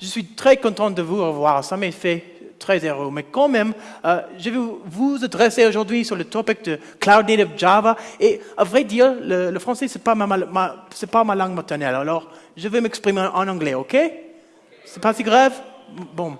je suis très content de vous revoir. Ça m'a fait très heureux. Mais quand même, euh, je vais vous adresser aujourd'hui sur le topic de Cloud Native Java. Et à vrai dire, le, français, ce n'est pas ma, ma, pas ma langue maternelle. Alors, je vais m'exprimer en anglais, OK? C'est pas si grave? Bon.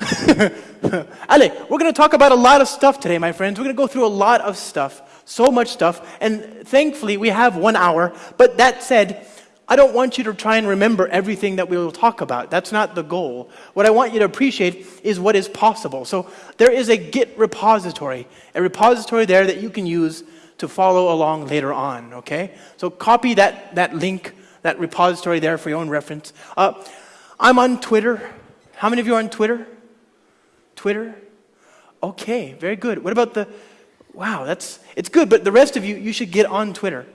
Allez, we're going to talk about a lot of stuff today, my friends. We're going to go through a lot of stuff, so much stuff. And thankfully, we have one hour. But that said, I don't want you to try and remember everything that we will talk about. That's not the goal. What I want you to appreciate is what is possible. So there is a Git repository, a repository there that you can use to follow along later on, okay? So copy that, that link, that repository there for your own reference. Uh, I'm on Twitter. How many of you are on Twitter? Twitter? Okay, very good. What about the, wow, that's, it's good, but the rest of you, you should get on Twitter.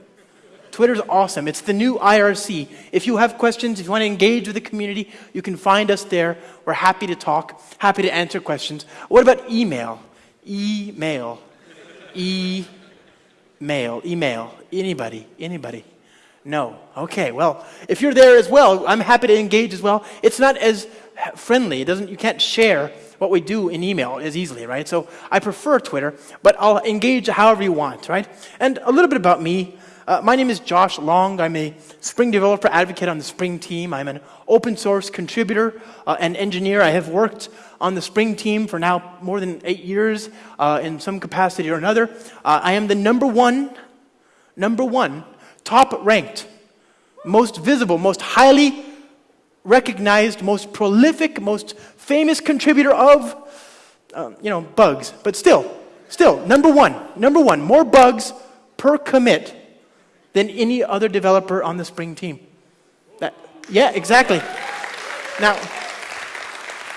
Twitter's awesome. It's the new IRC. If you have questions, if you want to engage with the community, you can find us there. We're happy to talk, happy to answer questions. What about email? Email. E-mail. Email. Anybody? Anybody? No. Okay. Well, if you're there as well, I'm happy to engage as well. It's not as friendly. It doesn't you can't share what we do in email as easily, right? So I prefer Twitter, but I'll engage however you want, right? And a little bit about me. Uh, my name is Josh Long. I'm a Spring developer advocate on the Spring team. I'm an open source contributor uh, and engineer. I have worked on the Spring team for now more than eight years uh, in some capacity or another. Uh, I am the number one, number one, top ranked, most visible, most highly recognized, most prolific, most famous contributor of, um, you know, bugs. But still, still, number one, number one, more bugs per commit than any other developer on the Spring team. That, yeah, exactly. Now,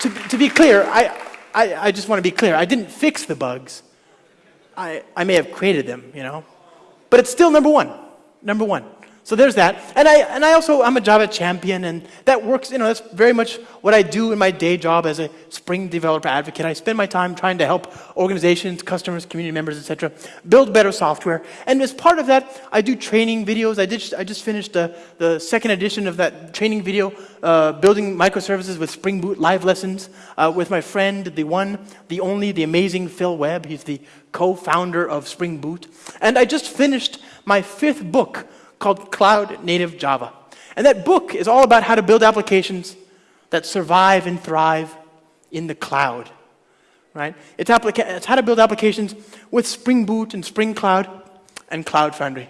to, to be clear, I, I, I just want to be clear. I didn't fix the bugs. I, I may have created them, you know. But it's still number one. Number one. So there's that. And I, and I also, I'm a Java champion, and that works, you know, that's very much what I do in my day job as a Spring developer advocate. I spend my time trying to help organizations, customers, community members, etc., build better software. And as part of that, I do training videos. I, did, I just finished the, the second edition of that training video, uh, Building Microservices with Spring Boot live lessons, uh, with my friend, the one, the only, the amazing Phil Webb. He's the co-founder of Spring Boot. And I just finished my fifth book, called Cloud Native Java. And that book is all about how to build applications that survive and thrive in the cloud. Right? It's, it's how to build applications with Spring Boot and Spring Cloud and Cloud Foundry.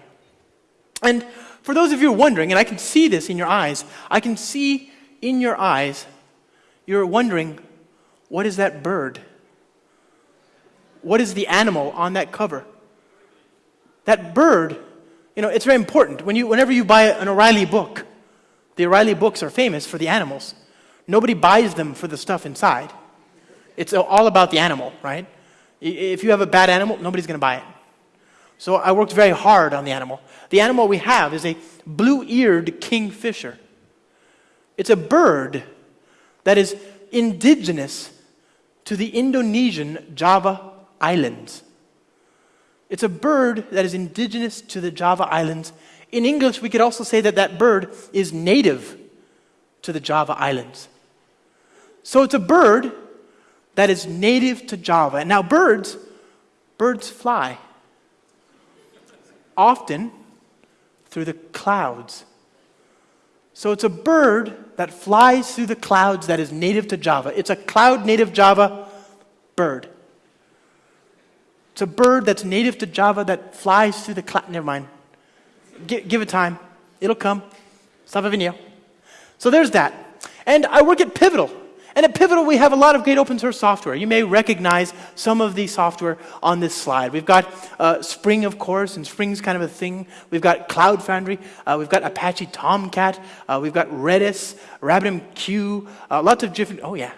And for those of you wondering, and I can see this in your eyes, I can see in your eyes, you're wondering, what is that bird? What is the animal on that cover? That bird you know, it's very important. When you, whenever you buy an O'Reilly book, the O'Reilly books are famous for the animals. Nobody buys them for the stuff inside. It's all about the animal, right? If you have a bad animal, nobody's going to buy it. So I worked very hard on the animal. The animal we have is a blue eared kingfisher. It's a bird that is indigenous to the Indonesian Java Islands. It's a bird that is indigenous to the Java Islands. In English, we could also say that that bird is native to the Java Islands. So it's a bird that is native to Java. And now, birds, birds fly. Often through the clouds. So it's a bird that flies through the clouds that is native to Java. It's a cloud native Java bird. It's a bird that's native to Java that flies through the cloud. Never mind. G- give it time. It'll come. Salve So there's that. And I work at Pivotal. And at Pivotal, we have a lot of great open source software. You may recognize some of the software on this slide. We've got uh, Spring, of course, and Spring's kind of a thing. We've got Cloud Foundry. Uh, we've got Apache Tomcat. Uh, we've got Redis, RabbitMQ, uh, lots of different, oh yeah,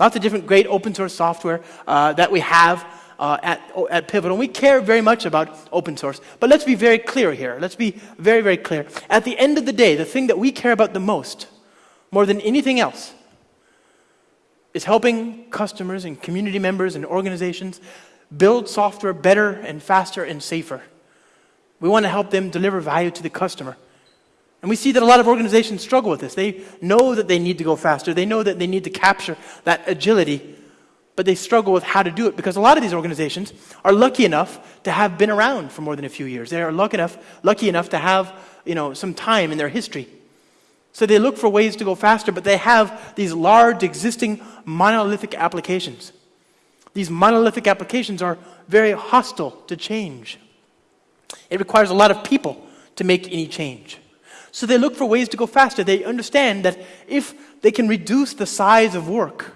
lots of different great open source software uh, that we have uh, at, at Pivotal. We care very much about open source. But let's be very clear here. Let's be very, very clear. At the end of the day, the thing that we care about the most, more than anything else, is helping customers and community members and organizations build software better and faster and safer. We want to help them deliver value to the customer. And we see that a lot of organizations struggle with this. They know that they need to go faster, they know that they need to capture that agility, but they struggle with how to do it because a lot of these organizations are lucky enough to have been around for more than a few years. They are lucky enough, lucky enough to have you know, some time in their history. So they look for ways to go faster, but they have these large existing monolithic applications. These monolithic applications are very hostile to change. It requires a lot of people to make any change. So they look for ways to go faster. They understand that if they can reduce the size of work,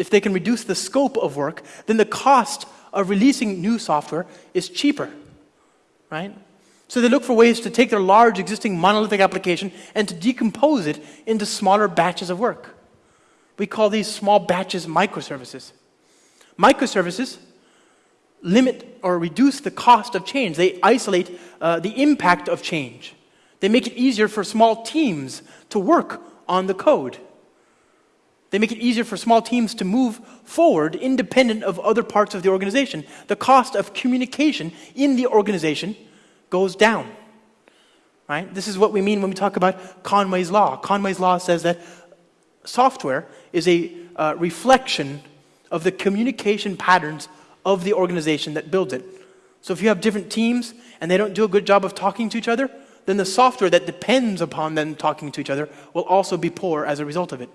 if they can reduce the scope of work, then the cost of releasing new software is cheaper, right? So they look for ways to take their large existing monolithic application and to decompose it into smaller batches of work. We call these small batches microservices. Microservices limit or reduce the cost of change. They isolate uh, the impact of change. They make it easier for small teams to work on the code. They make it easier for small teams to move forward independent of other parts of the organization. The cost of communication in the organization goes down. Right? This is what we mean when we talk about Conway's Law. Conway's Law says that software is a uh, reflection of the communication patterns of the organization that builds it. So if you have different teams and they don't do a good job of talking to each other, then the software that depends upon them talking to each other will also be poor as a result of it.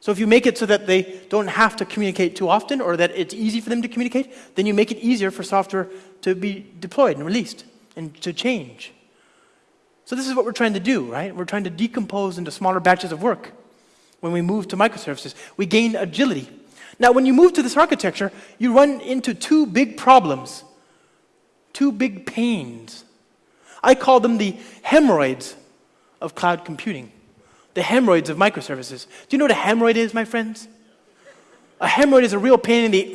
So if you make it so that they don't have to communicate too often or that it's easy for them to communicate, then you make it easier for software to be deployed and released and to change. So this is what we're trying to do, right? We're trying to decompose into smaller batches of work. When we move to microservices, we gain agility. Now, when you move to this architecture, you run into two big problems, two big pains. I call them the hemorrhoids of cloud computing, the hemorrhoids of microservices. Do you know what a hemorrhoid is, my friends? A hemorrhoid is a real pain in the.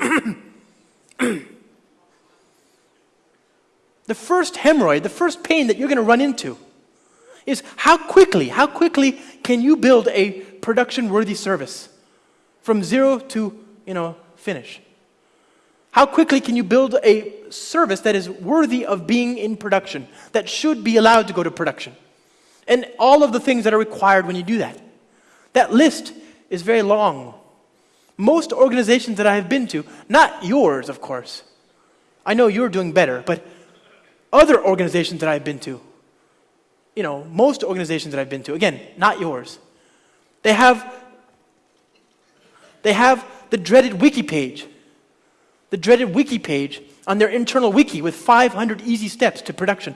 the first hemorrhoid, the first pain that you're going to run into is how quickly, how quickly can you build a production worthy service from zero to, you know, finish? How quickly can you build a service that is worthy of being in production, that should be allowed to go to production? And all of the things that are required when you do that. That list is very long. Most organizations that I have been to, not yours, of course. I know you're doing better, but other organizations that I've been to, you know, most organizations that I've been to, again, not yours, they have they have the dreaded wiki page the dreaded wiki page on their internal wiki with 500 easy steps to production.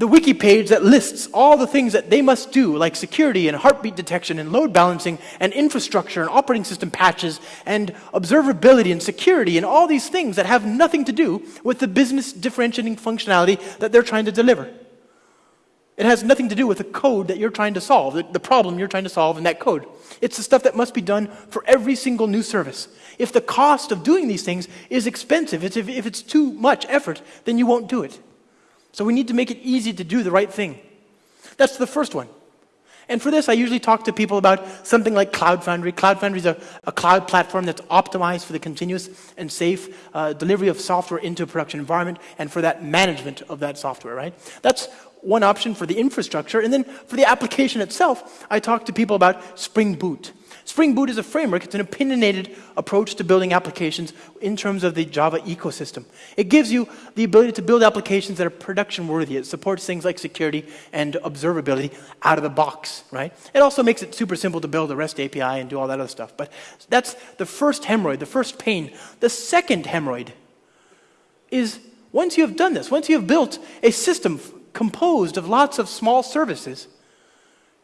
The wiki page that lists all the things that they must do, like security and heartbeat detection and load balancing and infrastructure and operating system patches and observability and security and all these things that have nothing to do with the business differentiating functionality that they're trying to deliver. It has nothing to do with the code that you're trying to solve, the, problem you're trying to solve in that code. It's the stuff that must be done for every single new service. If the cost of doing these things is expensive, if it's too much effort, then you won't do it. So we need to make it easy to do the right thing. That's the first one. And for this, I usually talk to people about something like Cloud Foundry. Cloud Foundry is a, a cloud platform that's optimized for the continuous and safe uh, delivery of software into a production environment and for that management of that software, right? That's one option for the infrastructure. And then for the application itself, I talk to people about Spring Boot. Spring Boot is a framework, it's an opinionated approach to building applications in terms of the Java ecosystem. It gives you the ability to build applications that are production worthy. It supports things like security and observability out of the box, right? It also makes it super simple to build a REST API and do all that other stuff. But that's the first hemorrhoid, the first pain. The second hemorrhoid is once you have done this, once you have built a system composed of lots of small services.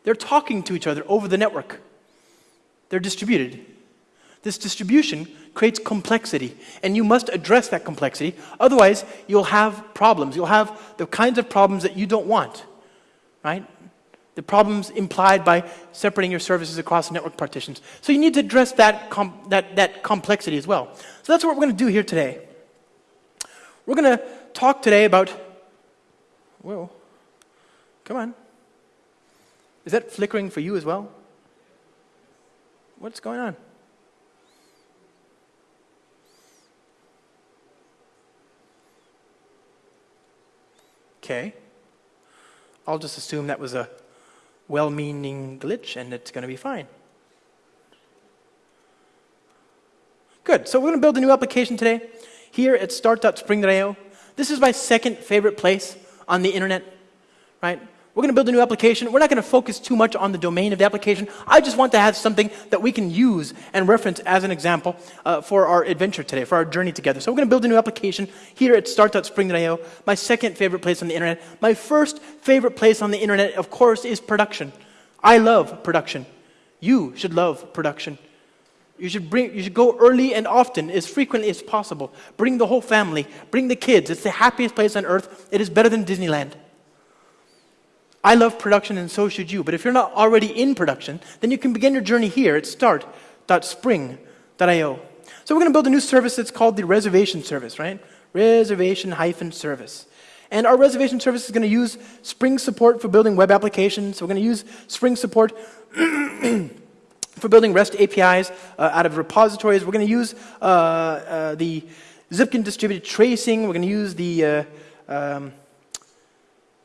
They're talking to each other over the network. They're distributed. This distribution creates complexity, and you must address that complexity. Otherwise, you'll have problems. You'll have the kinds of problems that you don't want, right? The problems implied by separating your services across network partitions. So you need to address that, that, that complexity as well. So that's what we're going to do here today. We're going to talk today about Whoa. Come on. Is that flickering for you as well? What's going on? Okay. I'll just assume that was a well-meaning glitch and it's going to be fine. Good, so we're going to build a new application today here at start.spring.io. This is my second favorite place on the internet, right? We're going to build a new application. We're not going to focus too much on the domain of the application. I just want to have something that we can use and reference as an example uh, for our adventure today, for our journey together. So we're going to build a new application here at start.spring.io, my second favorite place on the internet. My first favorite place on the internet, of course, is production. I love production. You should love production. You should, bring, you should go early and often, as frequently as possible. Bring the whole family, bring the kids. It's the happiest place on earth. It is better than Disneyland. I love production and so should you. But if you're not already in production, then you can begin your journey here at start.spring.io. So we're going to build a new service that's called the reservation service, right? Reservation hyphen service. And our reservation service is going to use Spring support for building web applications. So we're going to use Spring support for building REST APIs uh, out of repositories. We're going to use uh, uh, the Zipkin distributed tracing. We're going to use the uh, um,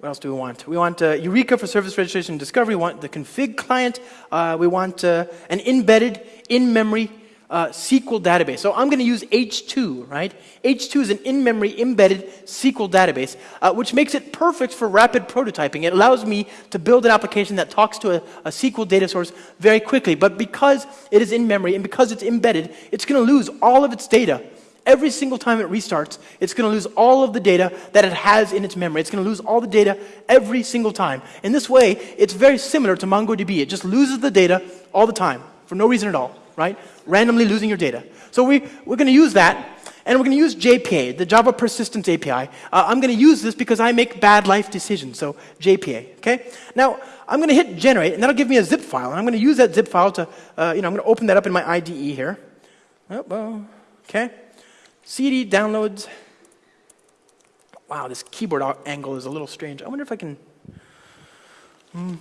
what else do we want? We want uh, Eureka for service registration and discovery. We want the config client. Uh, we want uh, an embedded, in-memory uh, SQL database. So I'm going to use H2, right? H2 is an in-memory embedded SQL database, uh, which makes it perfect for rapid prototyping. It allows me to build an application that talks to a, a SQL data source very quickly. But because it is in memory and because it's embedded, it's going to lose all of its data Every single time it restarts, it's going to lose all of the data that it has in its memory. It's going to lose all the data every single time. In this way, it's very similar to MongoDB. It just loses the data all the time for no reason at all, right? Randomly losing your data. So we, we're going to use that, and we're going to use JPA, the Java Persistence API. Uh, I'm going to use this because I make bad life decisions, so JPA, okay? Now, I'm going to hit generate, and that'll give me a zip file, and I'm going to use that zip file to, uh, you know, I'm going to open that up in my IDE here. Oh, okay? CD downloads. Wow, this keyboard angle is a little strange. I wonder if I can. I'm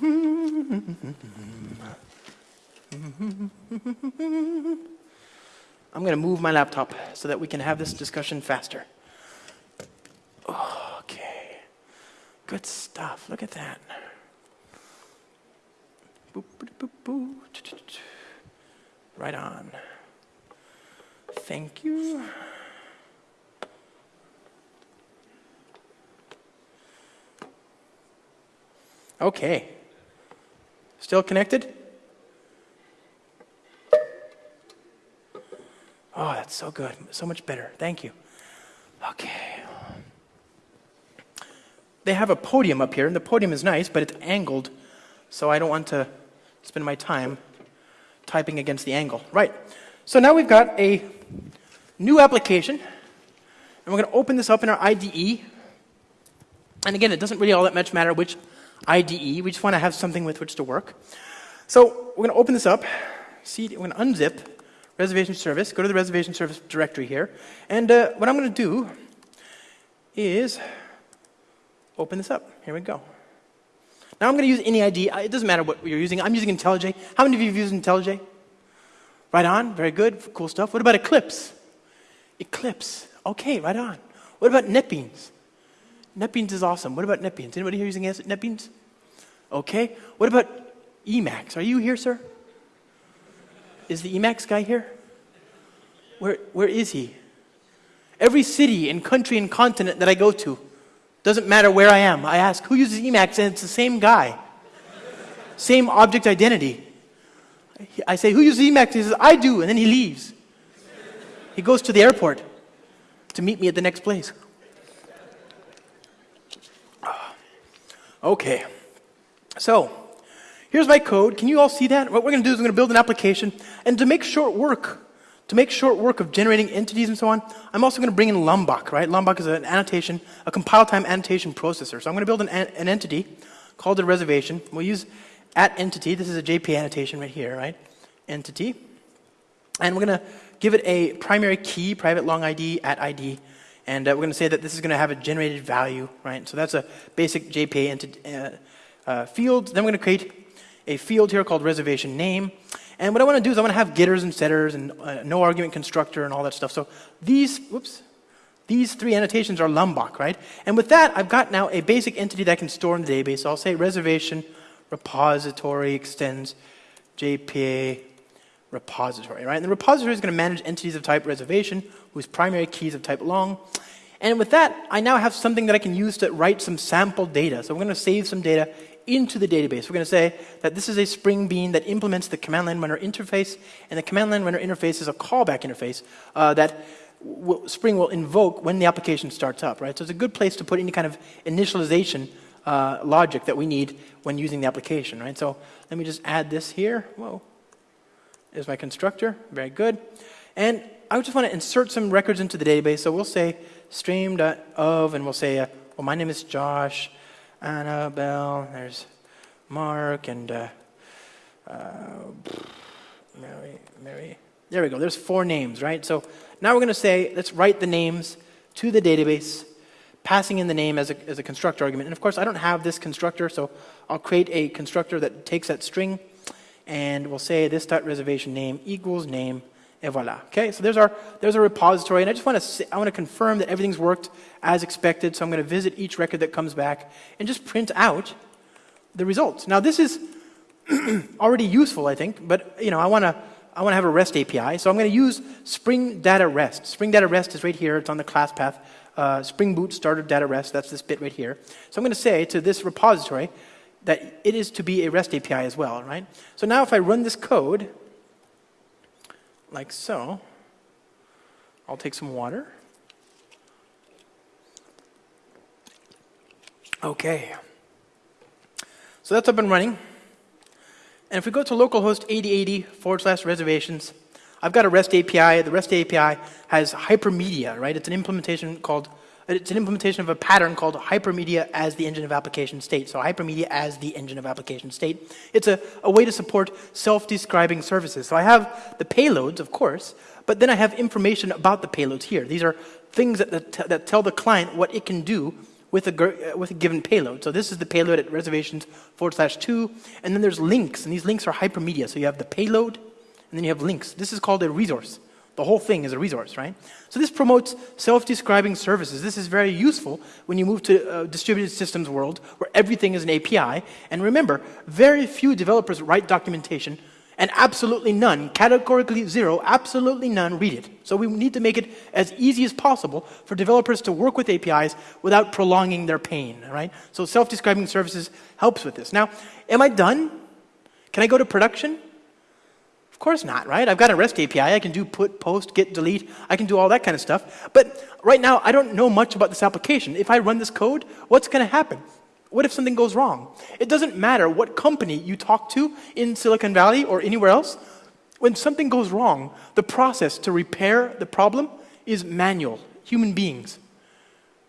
going to move my laptop so that we can have this discussion faster. Okay. Good stuff. Look at that. Right on. Thank you. Okay. Still connected? Oh, that's so good. So much better. Thank you. Okay. They have a podium up here, and the podium is nice, but it's angled, so I don't want to spend my time typing against the angle. Right. So now we've got a new application, and we're going to open this up in our IDE. And again, it doesn't really all that much matter which IDE. We just want to have something with which to work. So we're going to open this up. See, we're going to unzip reservation service, go to the reservation service directory here. And uh, what I'm going to do is open this up. Here we go. Now I'm going to use any ID. It doesn't matter what you're using. I'm using IntelliJ. How many of you have used IntelliJ? Right on. Very good. Cool stuff. What about Eclipse? Eclipse. Okay, right on. What about NetBeans? NetBeans is awesome. What about NetBeans? Anybody here using NetBeans? Okay. What about Emacs? Are you here, sir? Is the Emacs guy here? Where, where is he? Every city and country and continent that I go to, doesn't matter where I am, I ask, who uses Emacs? And it's the same guy. same object identity. I say, who uses Emacs? He says, I do. And then he leaves. He goes to the airport to meet me at the next place. Okay. So, here's my code. Can you all see that? What we're going to do is we're going to build an application. And to make short work, to make short work of generating entities and so on, I'm also going to bring in Lombok, right? Lombok is an annotation, a compile time annotation processor. So I'm going to build an, an entity called a reservation. We'll use at entity. This is a JP annotation right here, right? Entity. And we're going to give it a primary key, private long ID, at ID, and uh, we're going to say that this is going to have a generated value, right? So that's a basic JPA uh, uh, field. Then we're going to create a field here called reservation name. And what I want to do is I want to have getters and setters and uh, no argument constructor and all that stuff. So these, whoops, These three annotations are Lombok, right? And with that, I've got now a basic entity that I can store in the database. So I'll say reservation repository extends JPA repository, right? And the repository is going to manage entities of type reservation whose primary keys of type long. And with that, I now have something that I can use to write some sample data. So we're going to save some data into the database. We're going to say that this is a Spring Bean that implements the command line runner interface, and the command line runner interface is a callback interface uh, that Spring will invoke when the application starts up, right? So it's a good place to put any kind of initialization uh, logic that we need when using the application, right? So let me just add this here. Whoa. There's my constructor. Very good. And I just want to insert some records into the database. So we'll say stream.of, and we'll say, uh, well, my name is Josh, Annabelle, there's Mark, and uh, uh, Mary, Mary. There we go. There's four names, right? So now we're going to say, let's write the names to the database, passing in the name as a, as a constructor argument. And of course, I don't have this constructor, so I'll create a constructor that takes that string, and we'll say this reservation name equals name and voila. Okay, so there's our, there's our repository, and I just want to, I want to confirm that everything's worked as expected, so I'm going to visit each record that comes back and just print out the results. Now this is already useful, I think, but you know, I want to, I want to have a REST API, so I'm going to use Spring Data REST. Spring Data REST is right here, it's on the class path. Uh, Spring Boot started Data REST, that's this bit right here. So I'm going to say to this repository that it is to be a REST API as well, right? So now if I run this code, like so. I'll take some water. Okay. So that's up and running. And if we go to localhost 8080 forward slash reservations, I've got a REST API. The REST API has hypermedia, right? It's an implementation called it's an implementation of a pattern called hypermedia as the engine of application state. So hypermedia as the engine of application state. It's a, a way to support self-describing services. So I have the payloads, of course, but then I have information about the payloads here. These are things that, that, that tell the client what it can do with a, uh, with a given payload. So this is the payload at reservations forward slash two, and then there's links, and these links are hypermedia. So you have the payload, and then you have links. This is called a resource. The whole thing is a resource, right? So this promotes self-describing services. This is very useful when you move to a distributed systems world where everything is an API. And remember, very few developers write documentation and absolutely none, categorically zero, absolutely none read it. So we need to make it as easy as possible for developers to work with APIs without prolonging their pain, right? So self-describing services helps with this. Now, am I done? Can I go to production? Of course not, right? I've got a REST API. I can do put, post, get, delete. I can do all that kind of stuff. But right now, I don't know much about this application. If I run this code, what's going to happen? What if something goes wrong? It doesn't matter what company you talk to in Silicon Valley or anywhere else. When something goes wrong, the process to repair the problem is manual, human beings.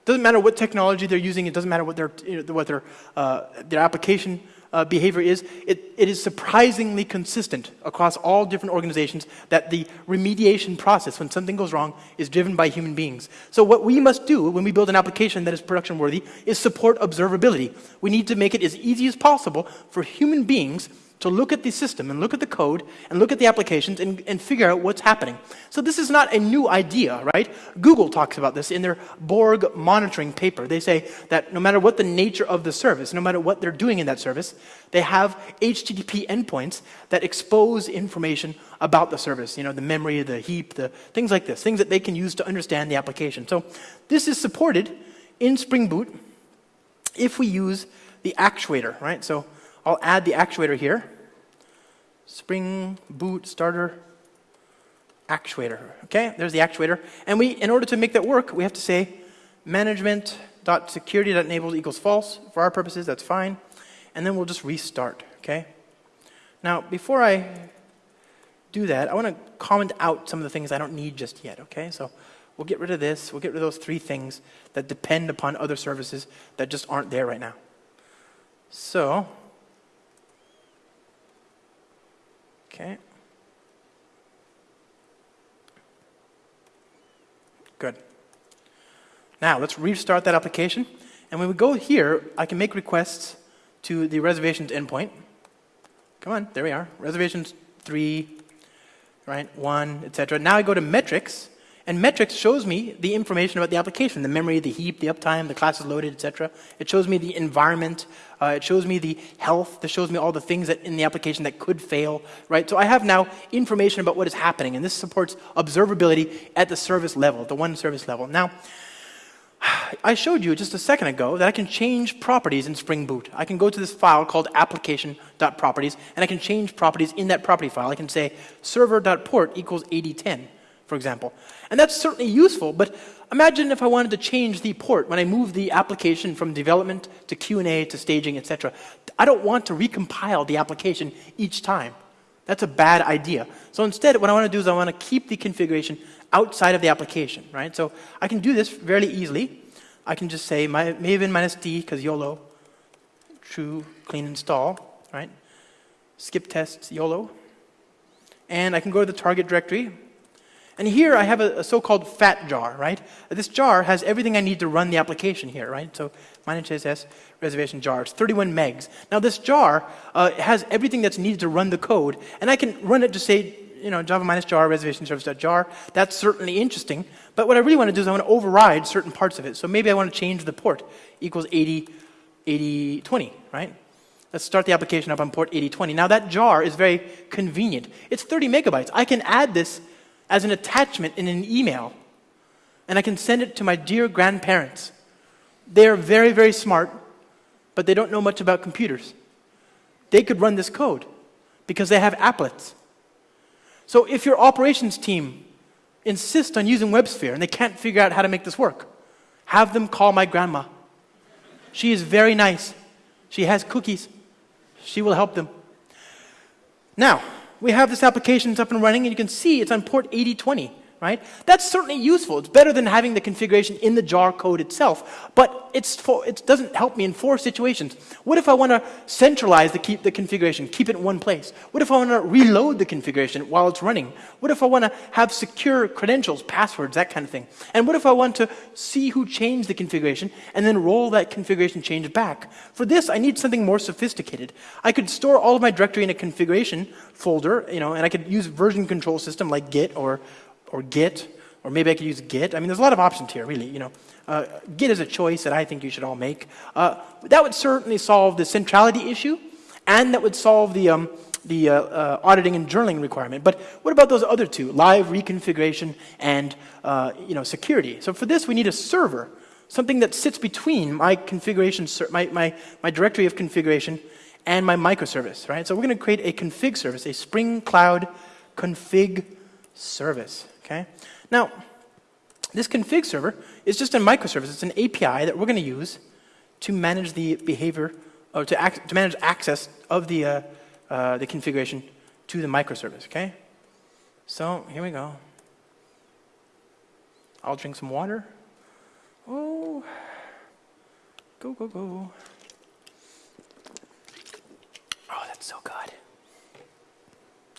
Doesn't matter what technology they're using. It doesn't matter what their, what their, uh, their application uh, behavior is, it, it is surprisingly consistent across all different organizations that the remediation process, when something goes wrong, is driven by human beings. So what we must do when we build an application that is production worthy is support observability. We need to make it as easy as possible for human beings to look at the system and look at the code and look at the applications and, and figure out what's happening. So this is not a new idea, right? Google talks about this in their Borg monitoring paper. They say that no matter what the nature of the service, no matter what they're doing in that service, they have HTTP endpoints that expose information about the service, you know, the memory, the heap, the things like this, things that they can use to understand the application. So this is supported in Spring Boot if we use the actuator, right? So I'll add the actuator here. Spring boot starter actuator. Okay, there's the actuator. And we, in order to make that work, we have to say management.security.enabled equals false. For our purposes, that's fine. And then we'll just restart. Okay. Now, before I do that, I want to comment out some of the things I don't need just yet. Okay, so we'll get rid of this. We'll get rid of those three things that depend upon other services that just aren't there right now. So Okay. Good. Now, let's restart that application. And when we go here, I can make requests to the reservations endpoint. Come on, there we are. Reservations 3, right, 1, etc. Now I go to metrics, And metrics shows me the information about the application, the memory, the heap, the uptime, the classes loaded, etc. It shows me the environment. Uh, it shows me the health. It shows me all the things that in the application that could fail, right? So I have now information about what is happening, and this supports observability at the service level, the one service level. Now, I showed you just a second ago that I can change properties in Spring Boot. I can go to this file called application.properties, and I can change properties in that property file. I can say server.port equals 8010, for example. And that's certainly useful, but imagine if I wanted to change the port when I move the application from development to Q&A to staging, etc. I don't want to recompile the application each time. That's a bad idea. So instead, what I want to do is I want to keep the configuration outside of the application, right? So I can do this fairly easily. I can just say my, maven minus d, because YOLO, true, clean install, right? Skip tests YOLO. And I can go to the target directory. And here I have a, a so-called fat jar, right? This jar has everything I need to run the application here, right? So minus s reservation jar, it's 31 megs. Now this jar uh, has everything that's needed to run the code, and I can run it to say you know, Java minus jar, reservation service.jar. That's certainly interesting. But what I really want to do is I want to override certain parts of it. So maybe I want to change the port equals 80, 80, 20, right? Let's start the application up on port 8020. Now that jar is very convenient. It's 30 megabytes. I can add this as an attachment in an email, and I can send it to my dear grandparents. They're very, very smart, but they don't know much about computers. They could run this code because they have applets. So if your operations team insists on using WebSphere and they can't figure out how to make this work, have them call my grandma. She is very nice. She has cookies. She will help them. Now, we have this application that's up and running, and you can see it's on port 8020 right? That's certainly useful. It's better than having the configuration in the jar code itself, but for, it doesn't help me in four situations. What if I want to centralize the, keep, the configuration, keep it in one place? What if I want to reload the configuration while it's running? What if I want to have secure credentials, passwords, that kind of thing? And what if I want to see who changed the configuration and then roll that configuration change back? For this, I need something more sophisticated. I could store all of my directory in a configuration folder, you know, and I could use version control system like Git or, or Git, or maybe I could use Git. I mean, there's a lot of options here, really. You know, uh, Git is a choice that I think you should all make. Uh, that would certainly solve the centrality issue, and that would solve the um, the uh, uh auditing and journaling requirement. But what about those other two, live reconfiguration and uh, you know security? So for this, we need a server, something that sits between my configuration, my my my directory of configuration, and my microservice, right? So we're going to create a config service, a Spring Cloud config service. Okay? Now, this config server is just a microservice. It's an API that we're going to use to manage the behavior, or to, act, to manage access of the, uh, uh, the configuration to the microservice. Okay? So here we go. I'll drink some water. Oh, go, go, go. Oh, that's so good.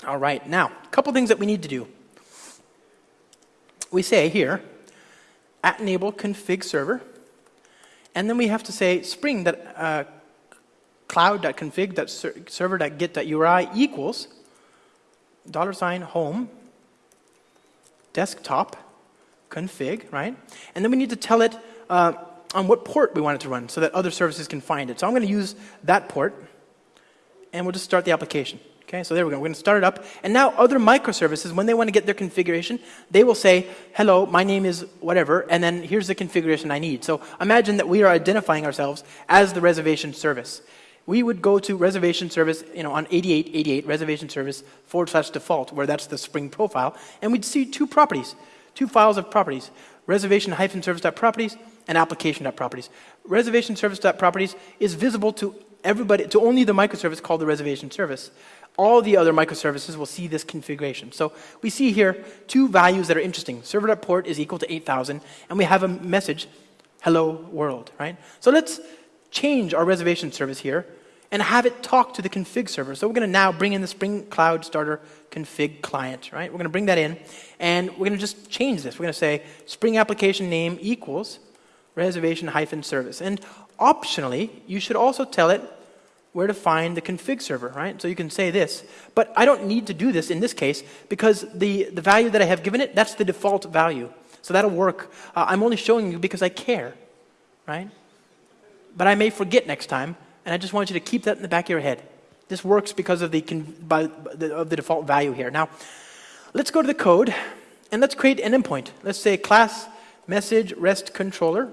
All right, now, a couple things that we need to do we say here, at enable config server, and then we have to say spring that uh, cloud.config.server.git.uri equals dollar sign home desktop config, right? And then we need to tell it uh, on what port we want it to run so that other services can find it. So I'm going to use that port, and we'll just start the application. Okay, so there we go. We're going to start it up. And now other microservices, when they want to get their configuration, they will say, hello, my name is whatever, and then here's the configuration I need. So imagine that we are identifying ourselves as the reservation service. We would go to reservation service, you know, on 8888, reservation service forward slash default, where that's the Spring profile, and we'd see two properties, two files of properties, reservation hyphen service.properties and application.properties. Reservation service.properties is visible to everybody, to only the microservice called the reservation service all the other microservices will see this configuration. So we see here two values that are interesting. Server.port is equal to 8,000, and we have a message, hello world, right? So let's change our reservation service here and have it talk to the config server. So we're going to now bring in the Spring Cloud Starter config client, right? We're going to bring that in, and we're going to just change this. We're going to say Spring application name equals reservation hyphen service. And optionally, you should also tell it where to find the config server, right? So you can say this. But I don't need to do this in this case because the, the value that I have given it, that's the default value. So that'll work. Uh, I'm only showing you because I care, right? But I may forget next time, and I just want you to keep that in the back of your head. This works because of the, by, the, of the default value here. Now, let's go to the code, and let's create an endpoint. Let's say class message rest controller.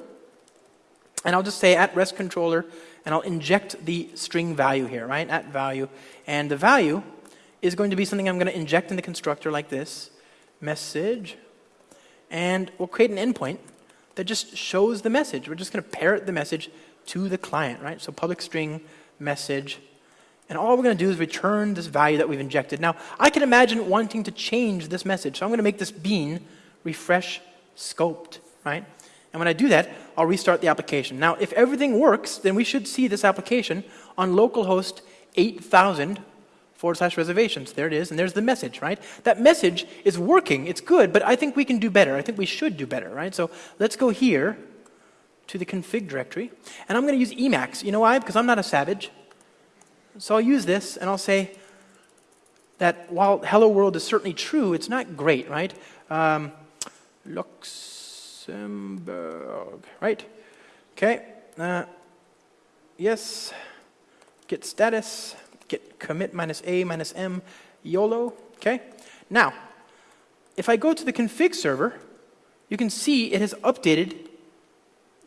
And I'll just say at rest controller, and I'll inject the string value here, right? At value. And the value is going to be something I'm going to inject in the constructor like this message. And we'll create an endpoint that just shows the message. We're just going to parrot the message to the client, right? So public string message. And all we're going to do is return this value that we've injected. Now, I can imagine wanting to change this message. So I'm going to make this bean refresh scoped, right? And when I do that, I'll restart the application. Now, if everything works, then we should see this application on localhost 8000 forward slash reservations. There it is, and there's the message, right? That message is working, it's good, but I think we can do better. I think we should do better, right? So let's go here to the config directory, and I'm going to use Emacs. You know why? Because I'm not a savage. So I'll use this, and I'll say that while hello world is certainly true, it's not great, right? Um, Luxembourg, right? Okay. Uh, yes. Git status. Git commit minus A minus M YOLO. Okay. Now, if I go to the config server, you can see it has updated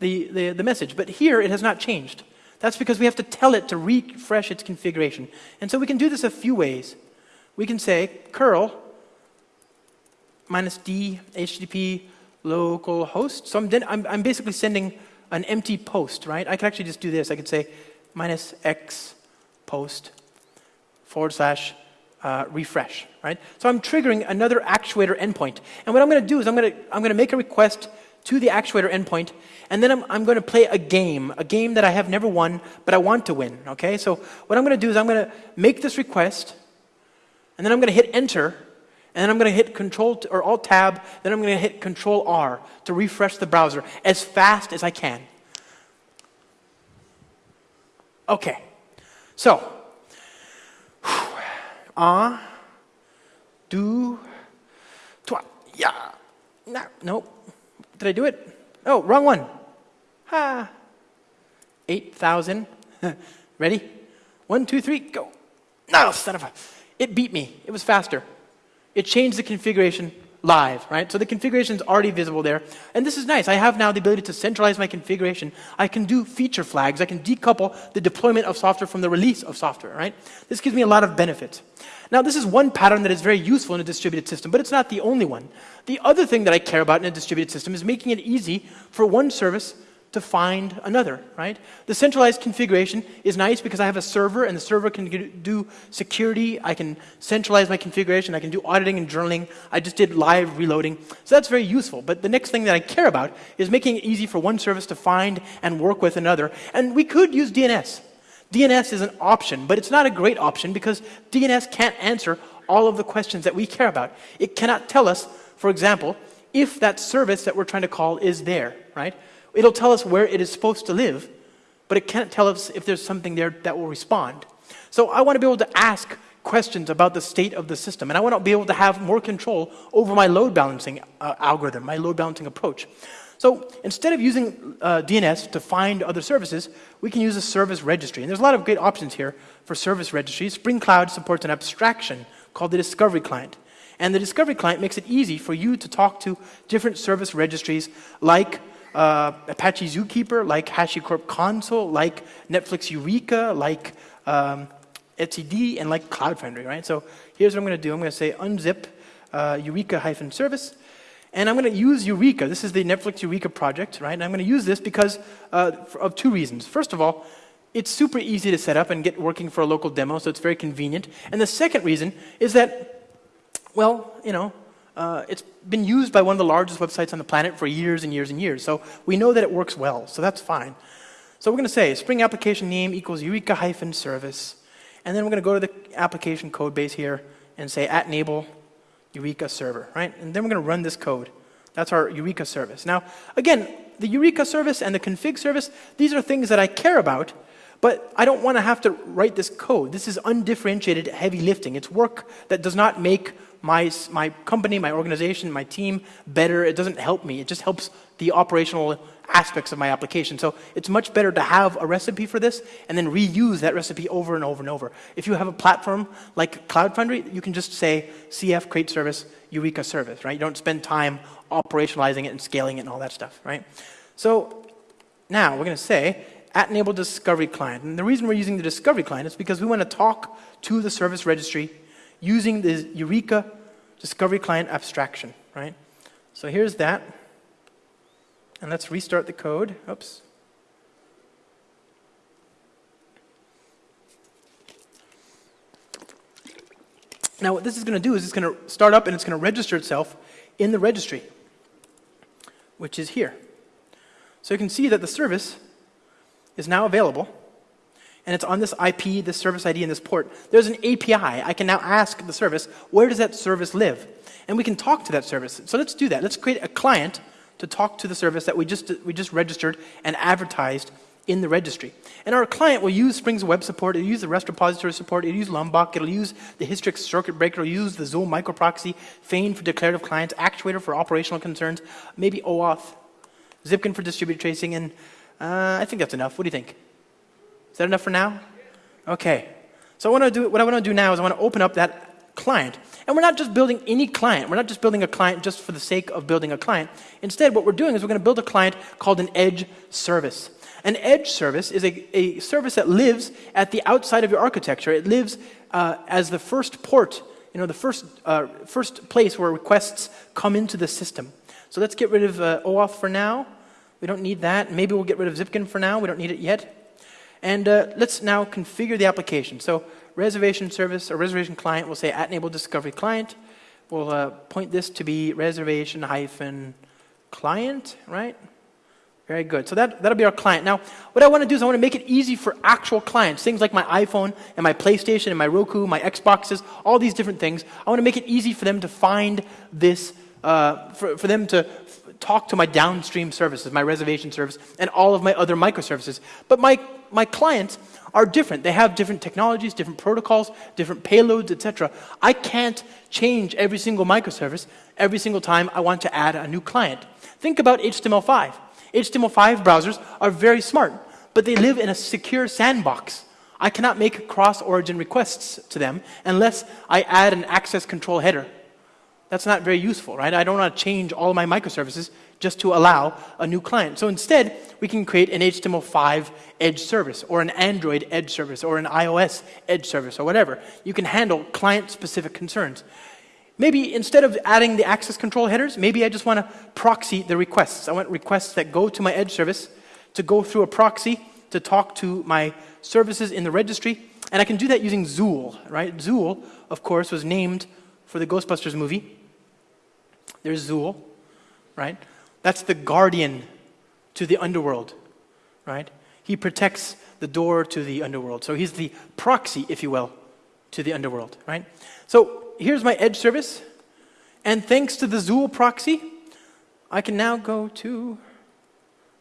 the, the, the message, but here it has not changed. That's because we have to tell it to refresh its configuration. And so we can do this a few ways. We can say curl minus d http local host. So I'm, I'm, I'm, basically sending an empty post, right? I could actually just do this. I could say minus x post forward slash uh, refresh, right? So I'm triggering another actuator endpoint. And what I'm going to do is I'm going to I'm going to make a request to the actuator endpoint, and then I'm, I'm going to play a game, a game that I have never won, but I want to win, okay? So what I'm going to do is I'm going to make this request, and then I'm going to hit enter, and then I'm going to hit Control or Alt Tab. Then I'm going to hit Control R to refresh the browser as fast as I can. Okay, so ah, do, twa, yeah, no, nope. Did I do it? Oh, wrong one. Ha. Eight thousand. Ready? One, two, three, go. No, son of a. It beat me. It was faster it changed the configuration live, right? So the configuration is already visible there. And this is nice. I have now the ability to centralize my configuration. I can do feature flags. I can decouple the deployment of software from the release of software, right? This gives me a lot of benefits. Now, this is one pattern that is very useful in a distributed system, but it's not the only one. The other thing that I care about in a distributed system is making it easy for one service to find another, right? The centralized configuration is nice because I have a server and the server can do security. I can centralize my configuration. I can do auditing and journaling. I just did live reloading. So that's very useful. But the next thing that I care about is making it easy for one service to find and work with another. And we could use DNS. DNS is an option, but it's not a great option because DNS can't answer all of the questions that we care about. It cannot tell us, for example, if that service that we're trying to call is there, right? It'll tell us where it is supposed to live, but it can't tell us if there's something there that will respond. So I want to be able to ask questions about the state of the system, and I want to be able to have more control over my load balancing uh, algorithm, my load balancing approach. So instead of using uh, DNS to find other services, we can use a service registry. And there's a lot of great options here for service registries. Spring Cloud supports an abstraction called the Discovery Client. And the Discovery Client makes it easy for you to talk to different service registries like uh, Apache Zookeeper, like HashiCorp Consul, like Netflix Eureka, like um, etcd, and like Cloud Foundry, right? So here's what I'm going to do. I'm going to say unzip uh, Eureka-service, and I'm going to use Eureka. This is the Netflix Eureka project, right? And I'm going to use this because uh, of two reasons. First of all, it's super easy to set up and get working for a local demo, so it's very convenient. And the second reason is that, well, you know, uh, it's been used by one of the largest websites on the planet for years and years and years. So we know that it works well, so that's fine. So we're going to say Spring application name equals Eureka hyphen service. And then we're going to go to the application code base here and say at enable Eureka server, right? And then we're going to run this code. That's our Eureka service. Now, again, the Eureka service and the config service, these are things that I care about, But I don't want to have to write this code. This is undifferentiated heavy lifting. It's work that does not make my, my company, my organization, my team better. It doesn't help me. It just helps the operational aspects of my application. So it's much better to have a recipe for this and then reuse that recipe over and over and over. If you have a platform like Cloud Foundry, you can just say CF create service, Eureka service, right? You don't spend time operationalizing it and scaling it and all that stuff, right? So now we're going to say at enable discovery client. And the reason we're using the discovery client is because we want to talk to the service registry using the Eureka discovery client abstraction, right? So here's that. And let's restart the code. Oops. Now what this is going to do is it's going to start up and it's going to register itself in the registry, which is here. So you can see that the service is now available, and it's on this IP, this service ID, and this port. There's an API. I can now ask the service, where does that service live? And we can talk to that service. So let's do that. Let's create a client to talk to the service that we just, we just registered and advertised in the registry. And our client will use Spring's web support, it'll use the REST repository support, it'll use Lombok, it'll use the Hystrix circuit breaker, it'll use the Zuul microproxy, Feign for declarative clients, Actuator for operational concerns, maybe OAuth, Zipkin for distributed tracing, and uh, I think that's enough. What do you think? Is that enough for now? Okay. So what I, do, what I want to do now is I want to open up that client. And we're not just building any client. We're not just building a client just for the sake of building a client. Instead, what we're doing is we're going to build a client called an edge service. An edge service is a, a service that lives at the outside of your architecture. It lives uh, as the first port, you know, the first, uh, first place where requests come into the system. So let's get rid of uh, OAuth for now. We don't need that. Maybe we'll get rid of Zipkin for now. We don't need it yet. And uh, let's now configure the application. So reservation service or reservation client, we'll say at enable discovery client. We'll uh, point this to be reservation hyphen client, right? Very good. So that, that'll be our client. Now, what I want to do is I want to make it easy for actual clients, things like my iPhone and my PlayStation and my Roku, my Xboxes, all these different things. I want to make it easy for them to find this, uh, for, for them to talk to my downstream services, my reservation service, and all of my other microservices. But my, my clients are different. They have different technologies, different protocols, different payloads, etc. I can't change every single microservice every single time I want to add a new client. Think about HTML5. HTML5 browsers are very smart, but they live in a secure sandbox. I cannot make cross-origin requests to them unless I add an access control header. That's not very useful, right? I don't want to change all my microservices just to allow a new client. So instead, we can create an HTML5 edge service, or an Android edge service, or an iOS edge service, or whatever. You can handle client-specific concerns. Maybe instead of adding the access control headers, maybe I just want to proxy the requests. I want requests that go to my edge service to go through a proxy to talk to my services in the registry. And I can do that using Zuul, right? Zuul, of course, was named for the Ghostbusters movie. There's Zuul, right? That's the guardian to the underworld, right? He protects the door to the underworld. So he's the proxy, if you will, to the underworld, right? So here's my edge service. And thanks to the Zuul proxy, I can now go to,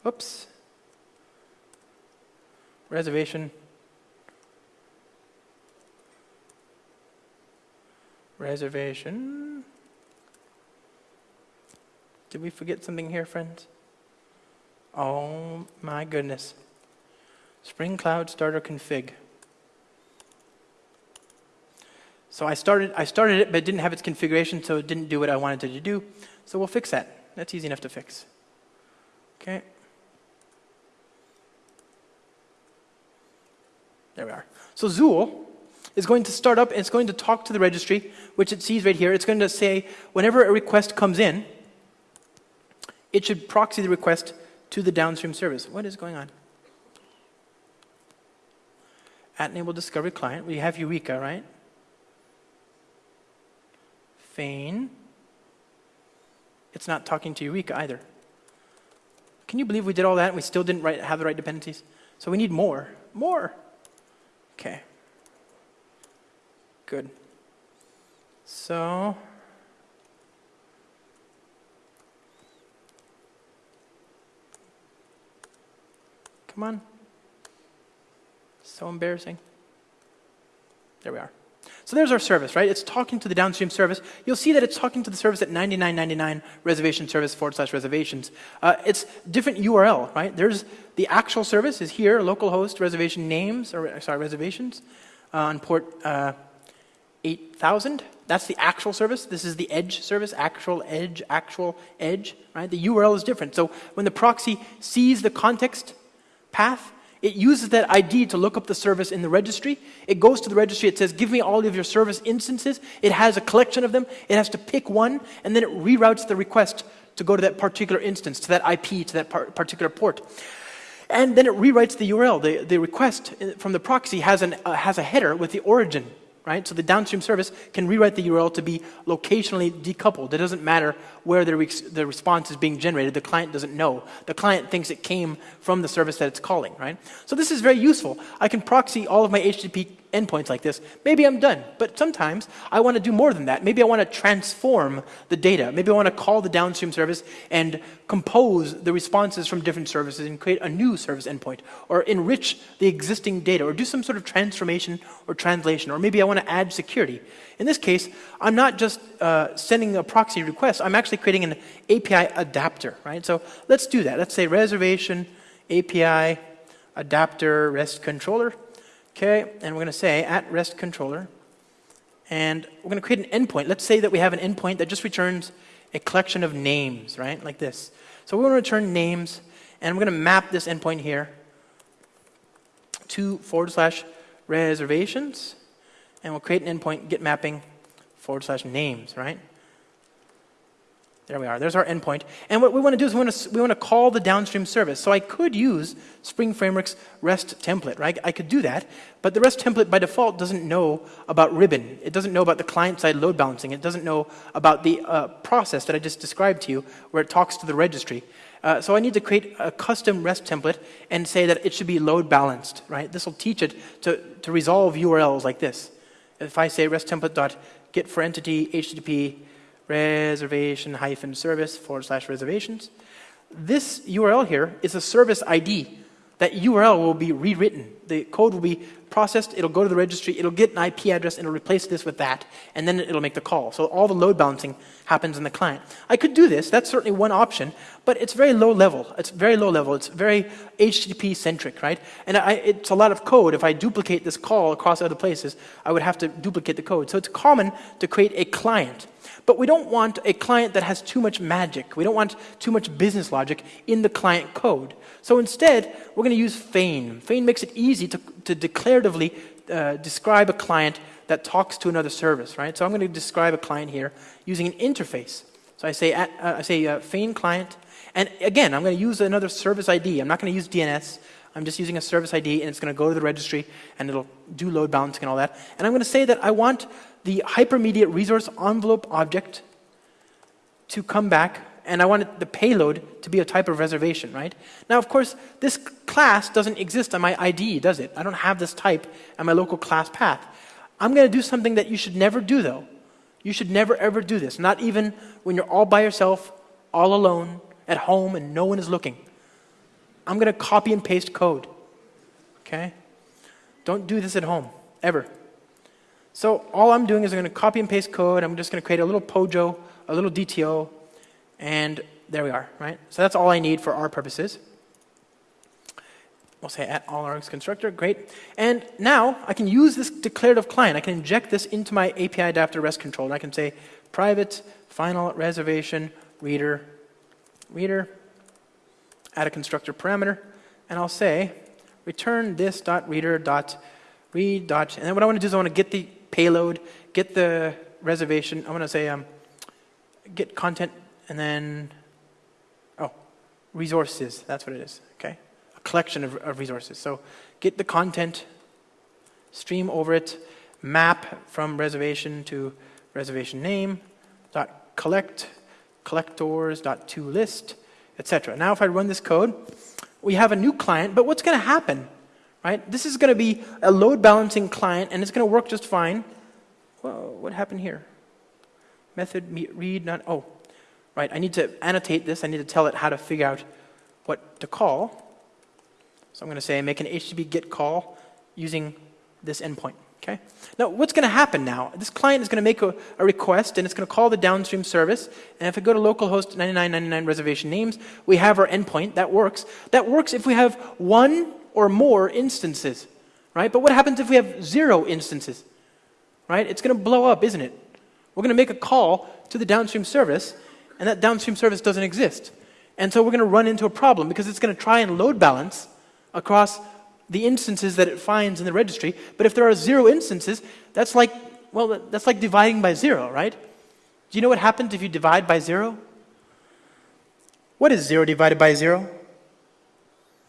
oops, reservation, reservation, did we forget something here, friends? Oh my goodness. Spring Cloud Starter config. So I started, I started it, but it didn't have its configuration, so it didn't do what I wanted it to do. So we'll fix that. That's easy enough to fix. Okay. There we are. So Zuul is going to start up and it's going to talk to the registry, which it sees right here. It's going to say whenever a request comes in, it should proxy the request to the downstream service. What is going on? At enable discovery client, we have Eureka, right? Feign. It's not talking to Eureka either. Can you believe we did all that and we still didn't write, have the right dependencies? So we need more. More. Okay. Good. So Come on. So embarrassing. There we are. So there's our service, right? It's talking to the downstream service. You'll see that it's talking to the service at 9999 reservation service forward slash reservations. Uh, it's different URL, right? There's the actual service is here, localhost reservation names, or sorry, reservations uh, on port uh, 8000. That's the actual service. This is the edge service, actual edge, actual edge, right? The URL is different. So when the proxy sees the context path, it uses that ID to look up the service in the registry. It goes to the registry, it says, give me all of your service instances. It has a collection of them. It has to pick one, and then it reroutes the request to go to that particular instance, to that IP, to that par particular port. And then it rewrites the URL. The, the request from the proxy has, an, uh, has a header with the origin right? So the downstream service can rewrite the URL to be locationally decoupled. It doesn't matter where the, re the response is being generated. The client doesn't know. The client thinks it came from the service that it's calling, right? So this is very useful. I can proxy all of my HTTP endpoints like this. Maybe I'm done. But sometimes I want to do more than that. Maybe I want to transform the data. Maybe I want to call the downstream service and compose the responses from different services and create a new service endpoint or enrich the existing data or do some sort of transformation or translation. Or maybe I want to add security. In this case, I'm not just uh, sending a proxy request. I'm actually creating an API adapter, right? So let's do that. Let's say reservation API adapter REST controller. Okay, and we're going to say at REST controller, and we're going to create an endpoint. Let's say that we have an endpoint that just returns a collection of names, right, like this. So we want to return names, and we're going to map this endpoint here to forward slash reservations, and we'll create an endpoint get mapping forward slash names, right? There we are. There's our endpoint. And what we want to do is we want to, we want to call the downstream service. So I could use Spring Framework's REST template, right? I could do that. But the REST template by default doesn't know about ribbon. It doesn't know about the client-side load balancing. It doesn't know about the uh, process that I just described to you where it talks to the registry. Uh, so I need to create a custom REST template and say that it should be load balanced, right? This will teach it to, to resolve URLs like this. If I say REST template dot get for entity HTTP reservation hyphen service forward slash reservations. This URL here is a service ID. That URL will be rewritten. The code will be processed, it'll go to the registry, it'll get an IP address, and it'll replace this with that, and then it'll make the call. So all the load balancing happens in the client. I could do this, that's certainly one option, but it's very low level. It's very low level, it's very HTTP centric, right? And I, it's a lot of code. If I duplicate this call across other places, I would have to duplicate the code. So it's common to create a client but we don't want a client that has too much magic. We don't want too much business logic in the client code. So instead, we're going to use Feign. Feign makes it easy to, to declaratively uh, describe a client that talks to another service, right? So I'm going to describe a client here using an interface. So I say, at, uh, I say uh, Feign client, and again, I'm going to use another service ID. I'm not going to use DNS. I'm just using a service ID, and it's going to go to the registry, and it'll do load balancing and all that. And I'm going to say that I want the hypermedia resource envelope object to come back, and I wanted the payload to be a type of reservation, right? Now, of course, this class doesn't exist on my ID, does it? I don't have this type on my local class path. I'm going to do something that you should never do, though. You should never, ever do this, not even when you're all by yourself, all alone, at home, and no one is looking. I'm going to copy and paste code, okay? Don't do this at home, ever. So all I'm doing is I'm going to copy and paste code. I'm just going to create a little POJO, a little DTO, and there we are, right? So that's all I need for our purposes. We'll say at all args constructor, great. And now I can use this declarative client. I can inject this into my API adapter REST controller. I can say private final reservation reader, reader, add a constructor parameter, and I'll say return this dot reader dot read dot, and then what I want to do is I want to get the payload, get the reservation. I want to say um, get content and then, oh, resources. That's what it is, okay? A collection of, of resources. So get the content, stream over it, map from reservation to reservation name, dot collect, collectors, dot to list, etc. Now if I run this code, we have a new client, but what's going to happen? right? This is going to be a load balancing client, and it's going to work just fine. Well, what happened here? Method read not, oh, right. I need to annotate this. I need to tell it how to figure out what to call. So I'm going to say make an HTTP GET call using this endpoint. Okay? Now, what's going to happen now? This client is going to make a, a, request and it's going to call the downstream service. And if I go to localhost 9999 reservation names, we have our endpoint. That works. That works if we have one or more instances, right? But what happens if we have zero instances, right? It's going to blow up, isn't it? We're going to make a call to the downstream service, and that downstream service doesn't exist. And so we're going to run into a problem because it's going to try and load balance across the instances that it finds in the registry. But if there are zero instances, that's like, well, that's like dividing by zero, right? Do you know what happens if you divide by zero? What is zero divided by zero?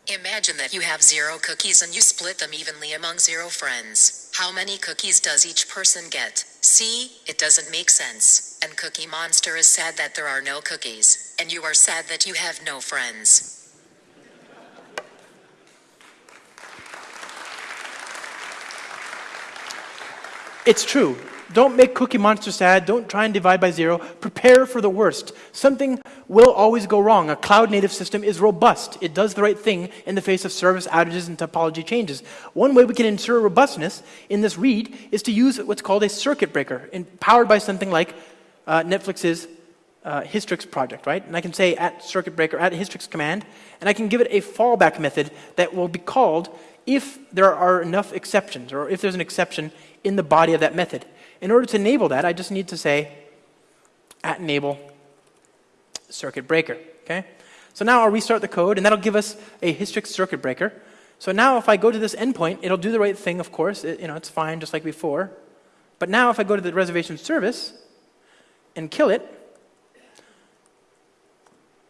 Imagine that you have zero cookies and you split them evenly among zero friends. How many cookies does each person get? See, it doesn't make sense. And Cookie Monster is sad that there are no cookies, and you are sad that you have no friends. It's true. Don't make Cookie Monster sad. Don't try and divide by zero. Prepare for the worst. Something will always go wrong. A cloud native system is robust. It does the right thing in the face of service outages and topology changes. One way we can ensure robustness in this read is to use what's called a circuit breaker, powered by something like uh, Netflix's uh, Hystrix project, right? And I can say at circuit breaker, at Hystrix command, and I can give it a fallback method that will be called if there are enough exceptions, or if there's an exception in the body of that method. In order to enable that, I just need to say at enable circuit breaker, okay? So now I'll restart the code, and that'll give us a Hystrix circuit breaker. So now if I go to this endpoint, it'll do the right thing, of course. It, you know, it's fine, just like before. But now if I go to the reservation service and kill it,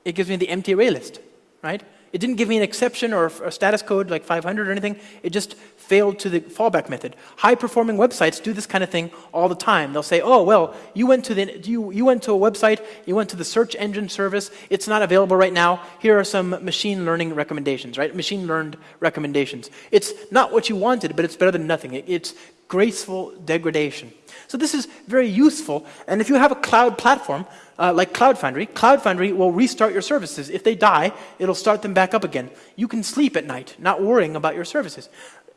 it gives me the empty array list, right? It didn't give me an exception or a status code like 500 or anything. It just failed to the fallback method. High performing websites do this kind of thing all the time. They'll say, oh, well, you went to, the, you, you went to a website, you went to the search engine service, it's not available right now. Here are some machine learning recommendations, right? Machine learned recommendations. It's not what you wanted, but it's better than nothing. It, it's graceful degradation. So this is very useful. And if you have a cloud platform, uh, like Cloud Foundry, Cloud Foundry will restart your services. If they die, it'll start them back up again. You can sleep at night, not worrying about your services.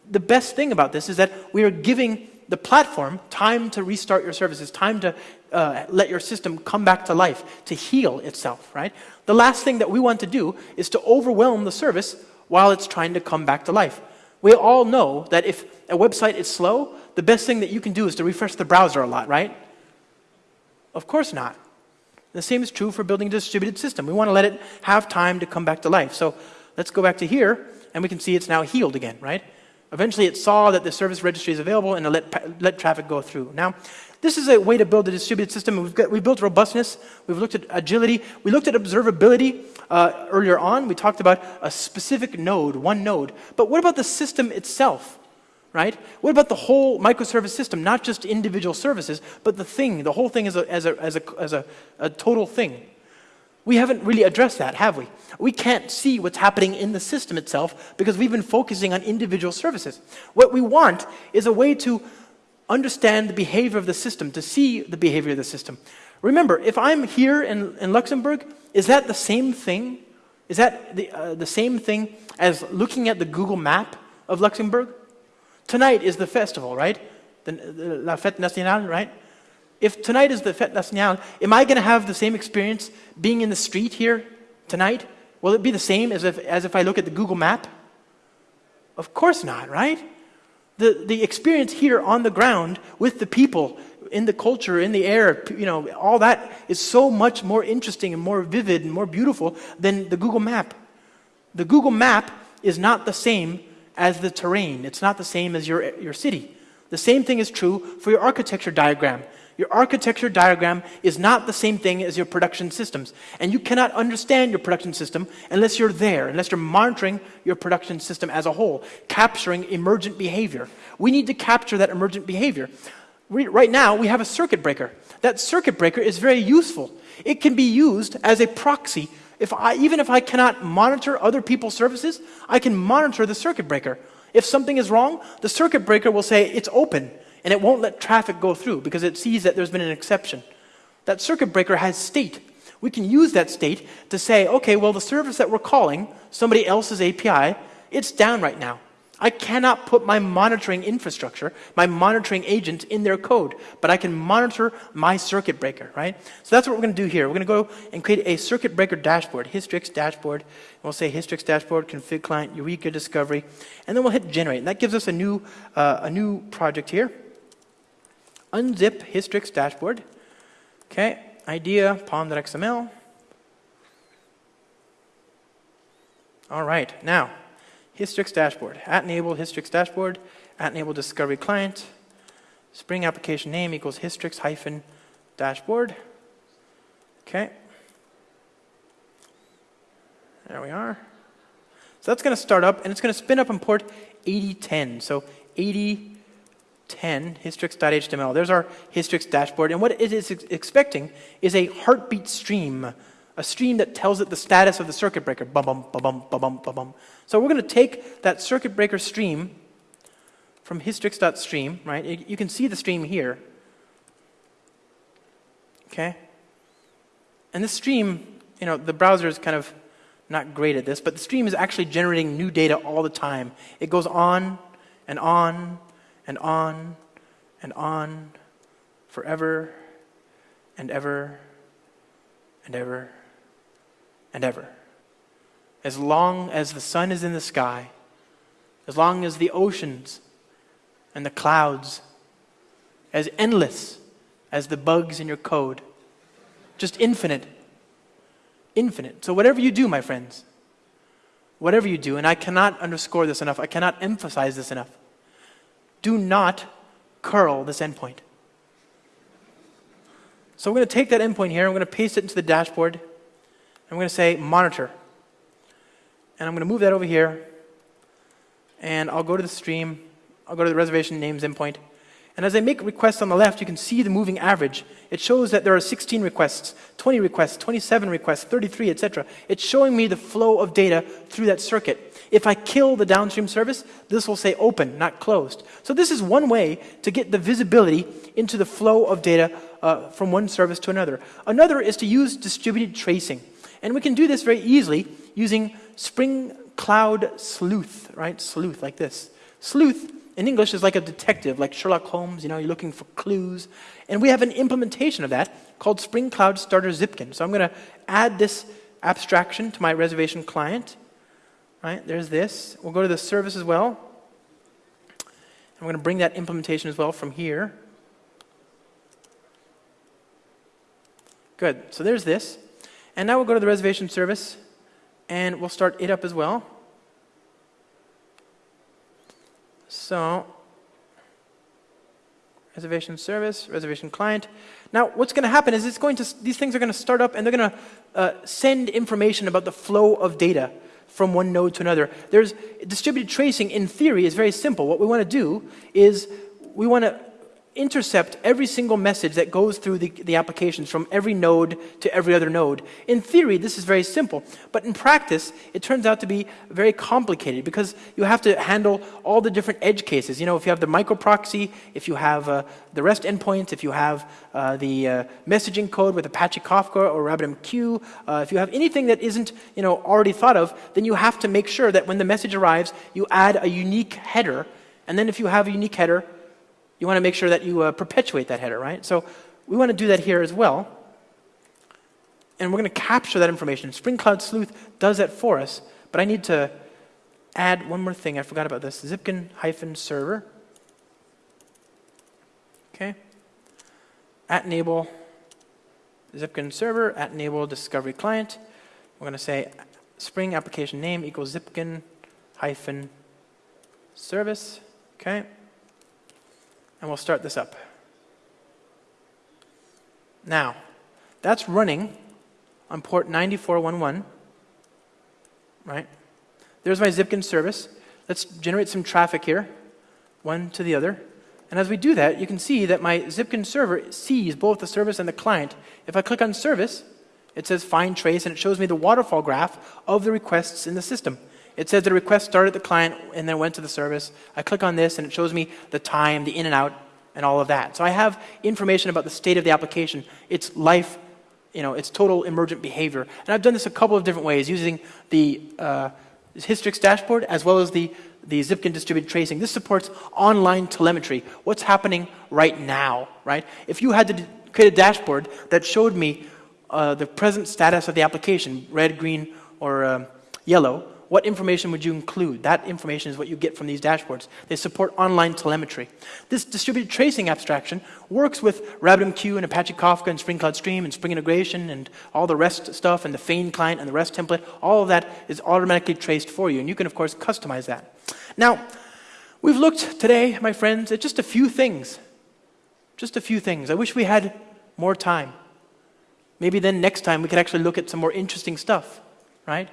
The best thing about this is that we are giving the platform time to restart your services, time to uh, let your system come back to life, to heal itself, right? The last thing that we want to do is to overwhelm the service while it's trying to come back to life. We all know that if a website is slow, the best thing that you can do is to refresh the browser a lot, right? Of course not. The same is true for building a distributed system. We want to let it have time to come back to life. So let's go back to here, and we can see it's now healed again, right? Eventually it saw that the service registry is available and it let, let traffic go through. Now, this is a way to build a distributed system. We've, got, we've built robustness. We've looked at agility. We looked at observability uh, earlier on. We talked about a specific node, one node. But what about the system itself? Right? What about the whole microservice system, not just individual services, but the thing, the whole thing as a, as a, as a, as a, a total thing? We haven't really addressed that, have we? We can't see what's happening in the system itself because we've been focusing on individual services. What we want is a way to understand the behavior of the system, to see the behavior of the system. Remember, if I'm here in, in Luxembourg, is that the same thing? Is that the, uh, the same thing as looking at the Google map of Luxembourg? Tonight is the festival, right? The, the, La Fête Nationale, right? If tonight is the Fête Nationale, am I going to have the same experience being in the street here tonight? Will it be the same as if, as if I look at the Google map? Of course not, right? The, the experience here on the ground with the people, in the culture, in the air, you know, all that is so much more interesting and more vivid and more beautiful than the Google map. The Google map is not the same as the terrain. It's not the same as your, your city. The same thing is true for your architecture diagram. Your architecture diagram is not the same thing as your production systems. And you cannot understand your production system unless you're there, unless you're monitoring your production system as a whole, capturing emergent behavior. We need to capture that emergent behavior. We, right now, we have a circuit breaker. That circuit breaker is very useful. It can be used as a proxy if I, even if I cannot monitor other people's services, I can monitor the circuit breaker. If something is wrong, the circuit breaker will say it's open and it won't let traffic go through because it sees that there's been an exception. That circuit breaker has state. We can use that state to say, okay, well, the service that we're calling, somebody else's API, it's down right now. I cannot put my monitoring infrastructure, my monitoring agent in their code, but I can monitor my circuit breaker, right? So that's what we're going to do here. We're going to go and create a circuit breaker dashboard, Hystrix dashboard. We'll say Hystrix dashboard, config client, Eureka discovery, and then we'll hit generate. And that gives us a new, uh, a new project here. Unzip Hystrix dashboard. Okay, idea, pom.xml. All right, now Hystrix dashboard, at enable Hystrix dashboard, at enable discovery client, Spring application name equals Hystrix hyphen dashboard. Okay. There we are. So that's going to start up, and it's going to spin up in port 8010. So 8010 hystrix.html. There's our Hystrix dashboard, and what it is expecting is a heartbeat stream a stream that tells it the status of the circuit breaker. Bum, bum, bum, bum, bum, bum, bum. So we're going to take that circuit breaker stream from hystrix.stream, right? You can see the stream here. Okay? And this stream, you know, the browser is kind of not great at this, but the stream is actually generating new data all the time. It goes on and on and on and on forever and ever and ever and ever. As long as the sun is in the sky, as long as the oceans and the clouds, as endless as the bugs in your code, just infinite. Infinite. So, whatever you do, my friends, whatever you do, and I cannot underscore this enough, I cannot emphasize this enough, do not curl this endpoint. So, we're going to take that endpoint here, I'm going to paste it into the dashboard. I'm going to say monitor. And I'm going to move that over here. And I'll go to the stream. I'll go to the reservation names endpoint. And as I make requests on the left, you can see the moving average. It shows that there are 16 requests, 20 requests, 27 requests, 33, etc. It's showing me the flow of data through that circuit. If I kill the downstream service, this will say open, not closed. So this is one way to get the visibility into the flow of data uh, from one service to another. Another is to use distributed tracing. And we can do this very easily using Spring Cloud Sleuth, right? Sleuth, like this. Sleuth in English is like a detective, like Sherlock Holmes, you know, you're looking for clues. And we have an implementation of that called Spring Cloud Starter Zipkin. So I'm going to add this abstraction to my reservation client. Right, there's this. We'll go to the service as well. I'm going to bring that implementation as well from here. Good. So there's this. And now we'll go to the reservation service and we'll start it up as well. So, reservation service, reservation client. Now, what's going to happen is it's going to, these things are going to start up and they're going to uh, send information about the flow of data from one node to another. There's distributed tracing in theory is very simple. What we want to do is we want to intercept every single message that goes through the, the applications from every node to every other node. In theory, this is very simple, but in practice, it turns out to be very complicated because you have to handle all the different edge cases. You know, if you have the microproxy, if you have uh, the REST endpoints, if you have uh, the uh, messaging code with Apache Kafka or RabbitMQ, uh, if you have anything that isn't, you know, already thought of, then you have to make sure that when the message arrives, you add a unique header and then if you have a unique header, you want to make sure that you uh, perpetuate that header, right? So we want to do that here as well. And we're going to capture that information. Spring Cloud Sleuth does that for us, but I need to add one more thing. I forgot about this. Zipkin hyphen server. Okay. At enable Zipkin server, at enable discovery client. We're going to say Spring application name equals Zipkin hyphen service. Okay and we'll start this up. Now, that's running on port 9411, right? There's my Zipkin service. Let's generate some traffic here, one to the other. And as we do that, you can see that my Zipkin server sees both the service and the client. If I click on service, it says find trace, and it shows me the waterfall graph of the requests in the system. It says the request started the client and then went to the service. I click on this and it shows me the time, the in and out, and all of that. So I have information about the state of the application, its life, you know, its total emergent behavior. And I've done this a couple of different ways using the uh, Hystrix dashboard as well as the the Zipkin distributed tracing. This supports online telemetry. What's happening right now, right? If you had to create a dashboard that showed me uh, the present status of the application, red, green, or um, yellow, what information would you include? That information is what you get from these dashboards. They support online telemetry. This distributed tracing abstraction works with RabbitMQ and Apache Kafka and Spring Cloud Stream and Spring Integration and all the REST stuff and the Feign client and the REST template. All of that is automatically traced for you, and you can, of course, customize that. Now, we've looked today, my friends, at just a few things. Just a few things. I wish we had more time. Maybe then next time we could actually look at some more interesting stuff, right?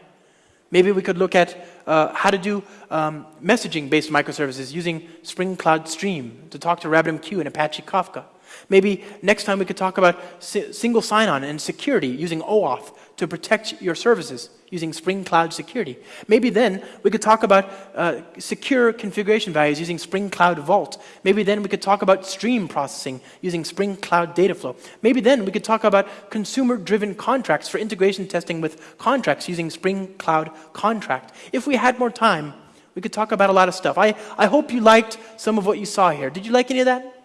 Maybe we could look at uh, how to do um, messaging-based microservices using Spring Cloud Stream to talk to RabbitMQ and Apache Kafka. Maybe next time we could talk about si single sign-on and security using OAuth to protect your services using Spring Cloud Security. Maybe then we could talk about uh, secure configuration values using Spring Cloud Vault. Maybe then we could talk about stream processing using Spring Cloud Dataflow. Maybe then we could talk about consumer-driven contracts for integration testing with contracts using Spring Cloud Contract. If we had more time, we could talk about a lot of stuff. I, I hope you liked some of what you saw here. Did you like any of that?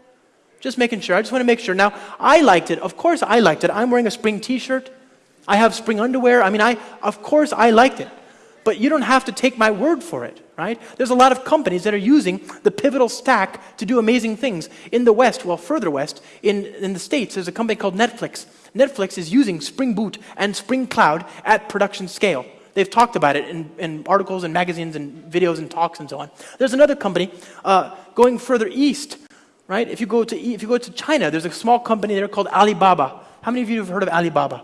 Just making sure. I just want to make sure. Now, I liked it. Of course, I liked it. I'm wearing a spring t shirt. I have spring underwear. I mean, I, of course, I liked it. But you don't have to take my word for it, right? There's a lot of companies that are using the pivotal stack to do amazing things. In the West, well, further West, in, in the States, there's a company called Netflix. Netflix is using Spring Boot and Spring Cloud at production scale. They've talked about it in, in articles and magazines and videos and talks and so on. There's another company uh, going further east, right? If you, go to, if you go to China, there's a small company there called Alibaba. How many of you have heard of Alibaba?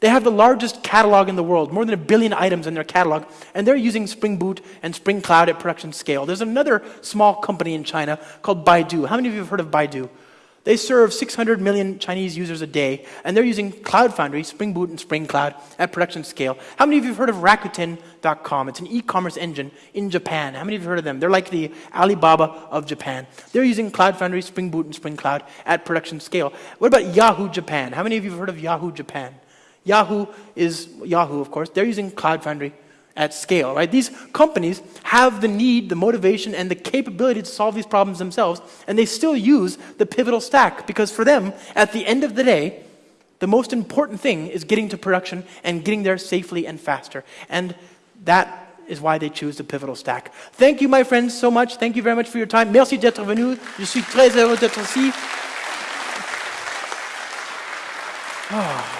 They have the largest catalog in the world, more than a billion items in their catalog, and they're using Spring Boot and Spring Cloud at production scale. There's another small company in China called Baidu. How many of you have heard of Baidu? They serve 600 million Chinese users a day, and they're using Cloud Foundry, Spring Boot, and Spring Cloud at production scale. How many of you have heard of Rakuten.com? It's an e-commerce engine in Japan. How many of you have heard of them? They're like the Alibaba of Japan. They're using Cloud Foundry, Spring Boot, and Spring Cloud at production scale. What about Yahoo Japan? How many of you have heard of Yahoo Japan? Yahoo is Yahoo, of course. They're using Cloud Foundry at scale, right? These companies have the need, the motivation, and the capability to solve these problems themselves, and they still use the pivotal stack because for them, at the end of the day, the most important thing is getting to production and getting there safely and faster. And that is why they choose the pivotal stack. Thank you, my friends, so much. Thank you very much for your time. Merci d'être venu. Je suis très heureux d'être ici. Oh.